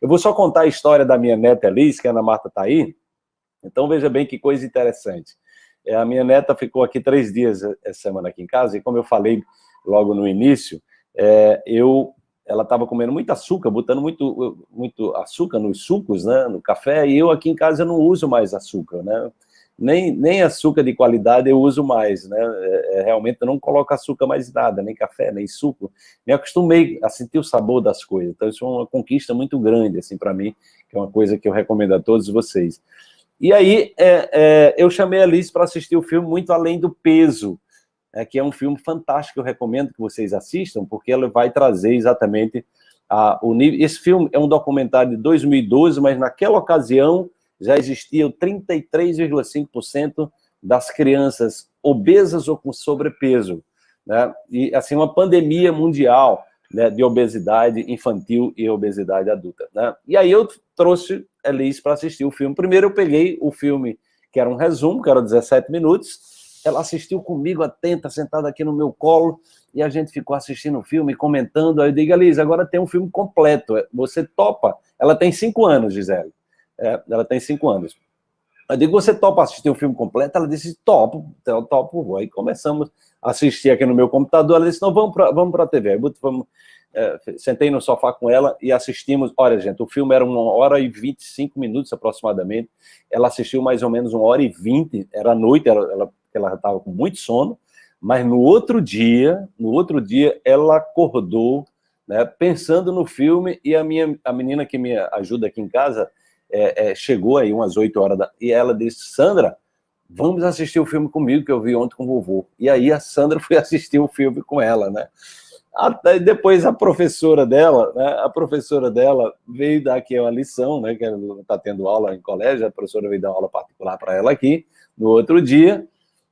Eu vou só contar a história da minha neta Elis, que a Ana Marta está aí. Então veja bem que coisa interessante. É, a minha neta ficou aqui três dias essa semana aqui em casa, e como eu falei logo no início, é, eu, ela estava comendo muito açúcar, botando muito, muito açúcar nos sucos, né, no café, e eu aqui em casa não uso mais açúcar, né? Nem, nem açúcar de qualidade eu uso mais, né? É, é realmente eu não coloco açúcar mais nada, nem café, nem suco. Me acostumei a sentir o sabor das coisas. Então isso é uma conquista muito grande, assim, para mim, que é uma coisa que eu recomendo a todos vocês. E aí, é, é, eu chamei a Alice para assistir o filme Muito Além do Peso, é, que é um filme fantástico, eu recomendo que vocês assistam, porque ela vai trazer exatamente a, o nível... Esse filme é um documentário de 2012, mas naquela ocasião já existiam 33,5% das crianças obesas ou com sobrepeso, né? E, assim, uma pandemia mundial né, de obesidade infantil e obesidade adulta, né? E aí eu trouxe Elis para assistir o filme. Primeiro eu peguei o filme, que era um resumo, que era 17 minutos, ela assistiu comigo atenta, sentada aqui no meu colo, e a gente ficou assistindo o filme, comentando, aí eu digo, Elis, agora tem um filme completo, você topa? Ela tem cinco anos, Gisele, é, ela tem cinco anos. Eu digo, você topa assistir o filme completo? Ela disse, topo, então, topo. Aí começamos a assistir aqui no meu computador, ela disse, não, vamos para vamos a TV. Aí, vamos, é, sentei no sofá com ela e assistimos, olha gente, o filme era uma hora e 25 minutos aproximadamente, ela assistiu mais ou menos uma hora e vinte, era noite, ela estava com muito sono, mas no outro dia, no outro dia, ela acordou, né, pensando no filme, e a minha a menina que me ajuda aqui em casa, é, é, chegou aí umas 8 horas, da, e ela disse, Sandra, vamos assistir o filme comigo, que eu vi ontem com o vovô. E aí a Sandra foi assistir o filme com ela, né? Até depois a professora dela, né, a professora dela veio dar aqui uma lição, né, que ela está tendo aula em colégio, a professora veio dar uma aula particular para ela aqui, no outro dia,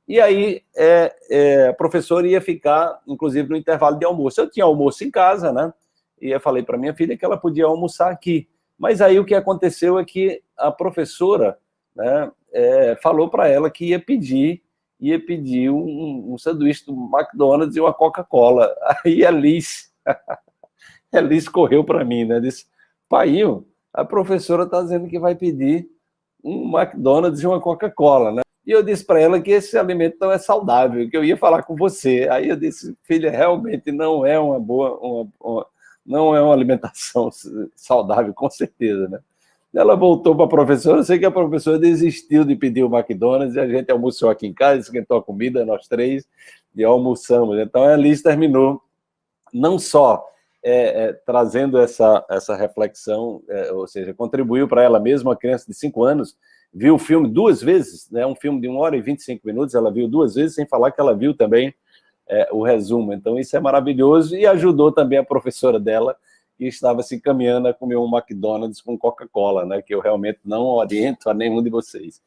e aí é, é, a professora ia ficar, inclusive, no intervalo de almoço. Eu tinha almoço em casa, né, e eu falei para minha filha que ela podia almoçar aqui. Mas aí o que aconteceu é que a professora né, é, falou para ela que ia pedir ia pedir um, um sanduíche do McDonald's e uma Coca-Cola. Aí a Liz, a Liz correu para mim, né? Disse, pai, a professora está dizendo que vai pedir um McDonald's e uma Coca-Cola, né? E eu disse para ela que esse alimento não é saudável, que eu ia falar com você. Aí eu disse, filha, realmente não é uma boa, uma, uma, não é uma alimentação saudável, com certeza, né? Ela voltou para a professora, eu sei que a professora desistiu de pedir o McDonald's, e a gente almoçou aqui em casa, esquentou a comida, nós três, e almoçamos. Então, a Alice terminou, não só é, é, trazendo essa, essa reflexão, é, ou seja, contribuiu para ela mesma, uma criança de cinco anos, viu o filme duas vezes, né, um filme de uma hora e 25 minutos, ela viu duas vezes, sem falar que ela viu também é, o resumo. Então, isso é maravilhoso, e ajudou também a professora dela e estava se encaminhando a comer um McDonald's com Coca-Cola, né, que eu realmente não oriento a nenhum de vocês.